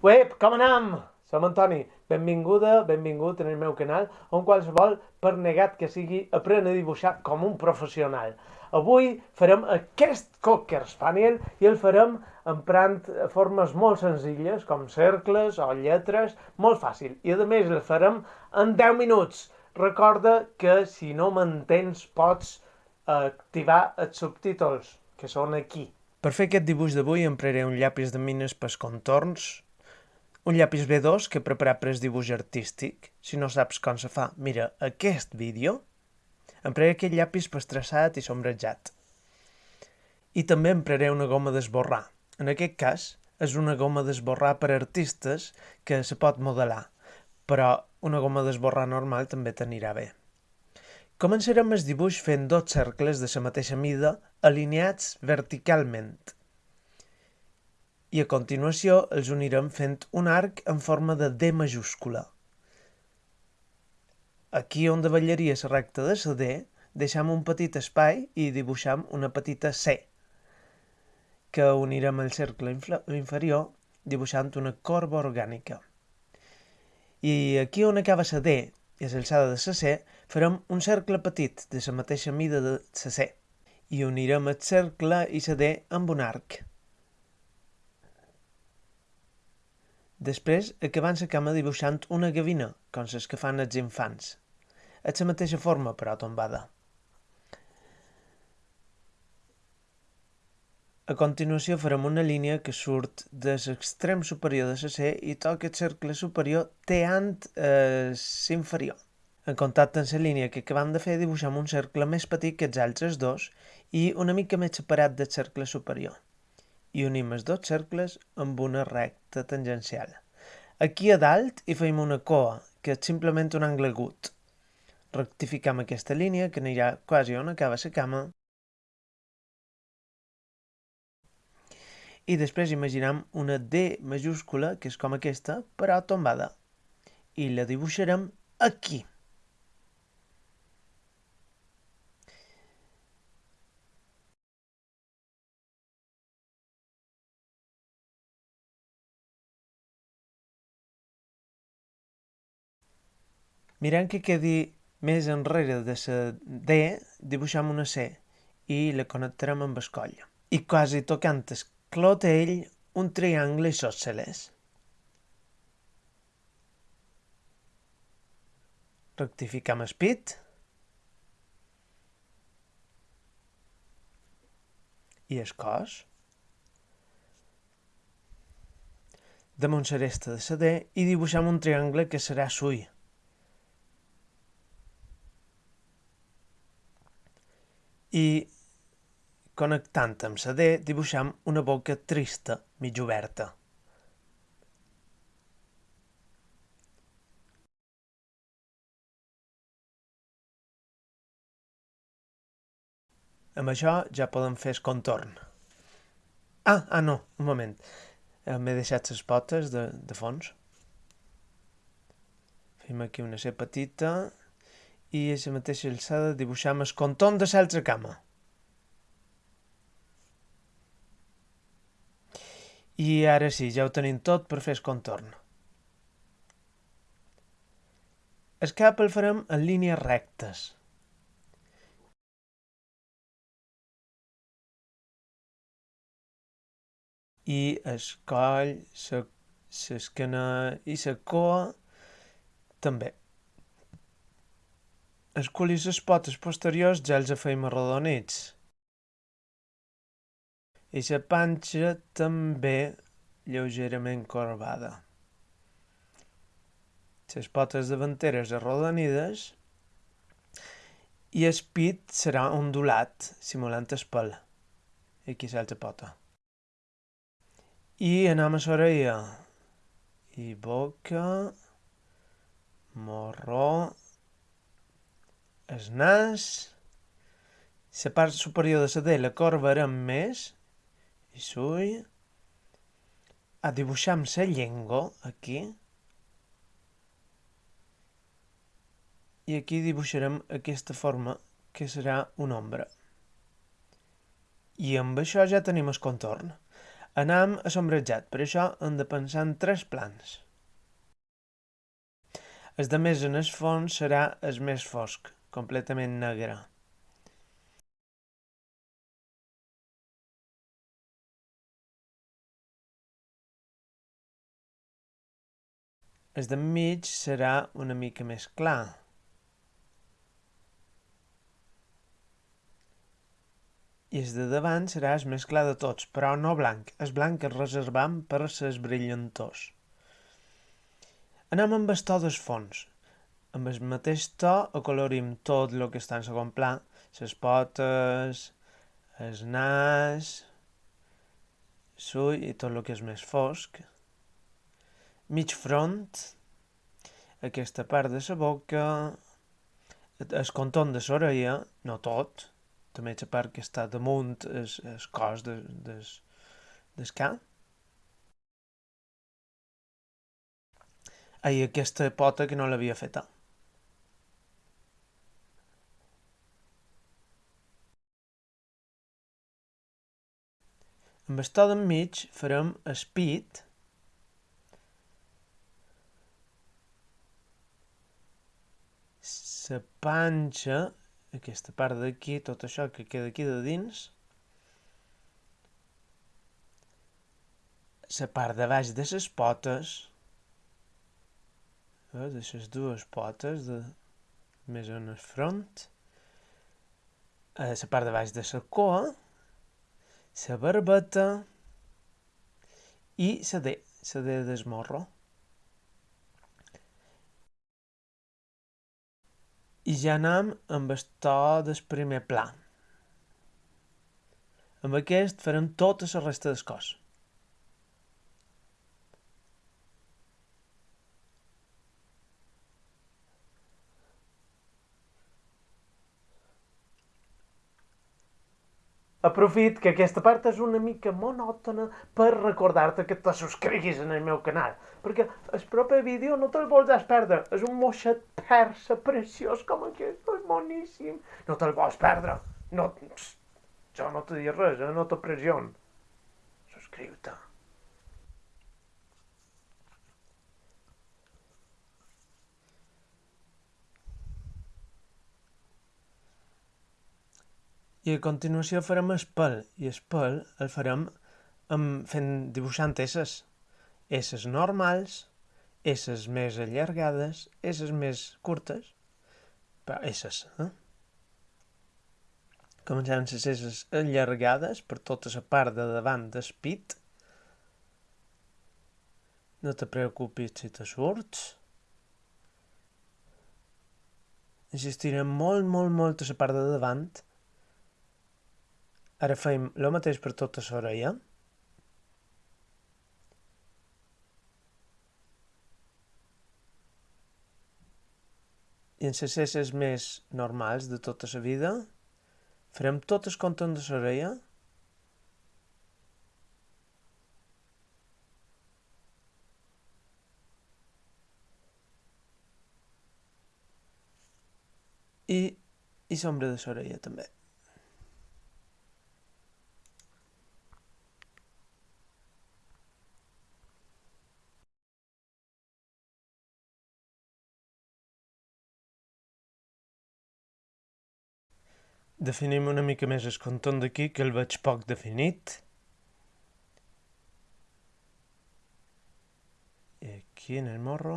Uep, com anem? Som Antoni. Benvinguda, benvingut en el meu canal, on qualsevol, per negat que sigui, aprèn a dibuixar com un professional. Avui farem aquest Cocker Spaniel i el farem emprant formes molt senzilles, com cercles o lletres, molt fàcil. I a més el farem en 10 minuts. Recorda que si no m'entens pots activar els subtítols, que són aquí. Per fer aquest dibuix d'avui empraré un llapis de mines pels contorns, un llapis B2 que he preparat per al dibuix artístic. Si no saps com se fa, mira aquest vídeo. Empraré aquest llapis per traçat i sombrejat. I també empraré una goma d'esborrar. En aquest cas, és una goma d'esborrar per artistes que se pot modelar, però una goma d'esborrar normal també t'anirà bé. Començarem el dibuix fent dos cercles de la mateixa mida alineats verticalment i a continuació els unirem fent un arc en forma de D majúscula. Aquí on davallaria la recta de la D, deixem un petit espai i dibuixem una petita C, que unirem al cercle inferior dibuixant una corba orgànica. I aquí on acaba la D i l'alçada de la C, farem un cercle petit de la mateixa mida de la C i unirem el cercle i la D amb un arc. Després acabant la cama dibuixant una gavina, com les que fan els infants. És la mateixa forma, però tombada. A continuació farem una línia que surt de l'extrem superior de la C i toca el cercle superior teant eh, l'inferior. En contacte amb la línia que acabem de fer dibuixem un cercle més petit que els altres dos i una mica més separat del cercle superior i unim els dos cercles amb una recta tangencial. Aquí a dalt hi feim una coa, que és simplement un angle agut. Rectificam aquesta línia, que anirà quasi on acaba la cama. I després imaginem una D majúscula, que és com aquesta, però tombada. I la dibuixarem aquí. Mirant que quedi més enrere de la D, dibuixem una C i la connectarem amb el coll. I quasi tocant el clotell, un triangle isòsceles. Rectificam el pit. I el cos. Damunt l'aresta de la D i dibuixem un triangle que serà suï. I connectant amb la D dibuixam una boca trista, mig oberta. Amb això ja podem fer el contorn. Ah, ah no, un moment. Eh, m'he deixat les potes de, de fons. Fem aquí una C petita i a la mateixa alçada dibuixam el contorn de l'altra cama. I ara sí, ja ho tenim tot per fer el contorn. El cap el farem en línies rectes. I el coll, l'esquena i la cua també. Els cul i les potes posteriors ja els feim arrodonits. I la panxa també lleugerament corbada. Les potes davanteres arrodonides i el pit serà ondulat, simulant el pèl. Aquí l'altra pota. I anem a l'orella. I boca, morró, el nas, la part superior de la tela corbarem més, i sull, a dibuixar amb la llengua, aquí, i aquí dibuixarem aquesta forma que serà una ombra. I amb això ja tenim el contorn. Anam a sombrejat, per això hem de pensar en tres plans. El de més en el fons serà el més fosc, completament negre. El d'enmig serà una mica més clar. I el de davant serà el més clar de tots, però no blanc. El blanc el reservam per les brillantors. Anem amb el to del fons. Amb el mateix to acolorim tot el que està en segon pla, les potes, el nas, l'ull i tot el que és més fosc mig front, aquesta part de la boca, el contorn de l'orella, no tot, també la part que està damunt el, el cos de, des, del cap. Ai, aquesta pota que no l'havia feta. Amb el to d'enmig farem pit la panxa, aquesta part d'aquí, tot això que queda aquí de dins, la part de baix de les potes, eh, de les dues potes, de, més en el front, la eh, part de baix de la cua, la barbeta i la D, la D del morro. I ja anem amb el to del primer pla. Amb aquest farem tota la resta del cos. Aprofit que aquesta part és una mica monòtona per recordar-te que te subscriguis en el meu canal, perquè el proper vídeo no te'l vols perdre, és un moixet persa preciós com aquest, és boníssim, no te'l vols perdre, no, jo no te dic res, eh? no te pression, subscriu-te. I a continuació farem el pèl, i el pèl el farem amb, fent, dibuixant esses. Esses normals, esses més allargades, esses més curtes, però esses, eh? Comencem les esses allargades per tota la part de davant del pit. No te preocupis si te surts. Insistirem molt, molt, molt a la part de davant Ara fem el mateix per tota l'orella. I en les cesses més normals de tota la vida, farem tot el contorn de l'orella i, i sombra de l'orella també. Definim una mica més el contorn d'aquí, que el veig poc definit. I aquí en el morro.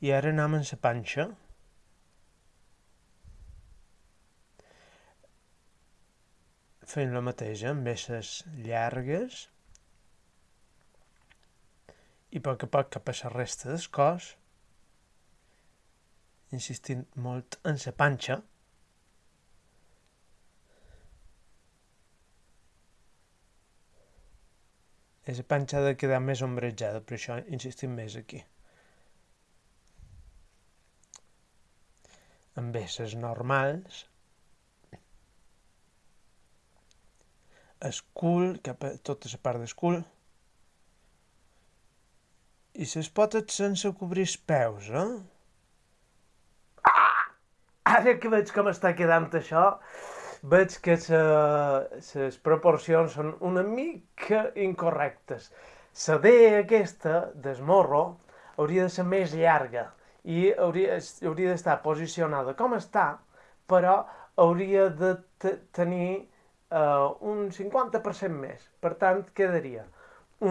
I ara anem en la panxa. Fem la mateixa, amb esses llargues. I a poc a poc cap a la resta del cos insistint molt en la panxa, i la panxa de quedar més ombrejada, per això insistim més aquí. Amb esses normals, el cul, cap a tota la part del cul, i les potes sense cobrir els peus, eh? Ara que veig com està quedant això, veig que les proporcions són una mica incorrectes. La D aquesta d'esmorro hauria de ser més llarga i hauria, hauria d'estar posicionada com està, però hauria de tenir uh, un 50% més. Per tant, quedaria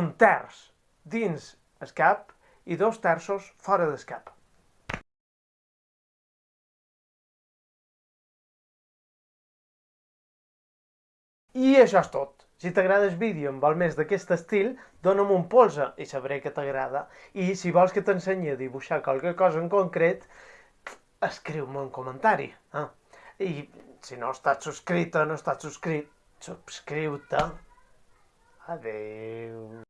un terç dins el cap i dos terços fora del cap. I això és tot. Si t'agrada el vídeo amb vol més d'aquest estil, dona'm un polze i sabré que t'agrada. I si vols que t'ensenyi a dibuixar qualque cosa en concret, escriu-me un comentari. Eh? I si no estàs subscrita, no estàs subscrit, subscriu-te. Adeu.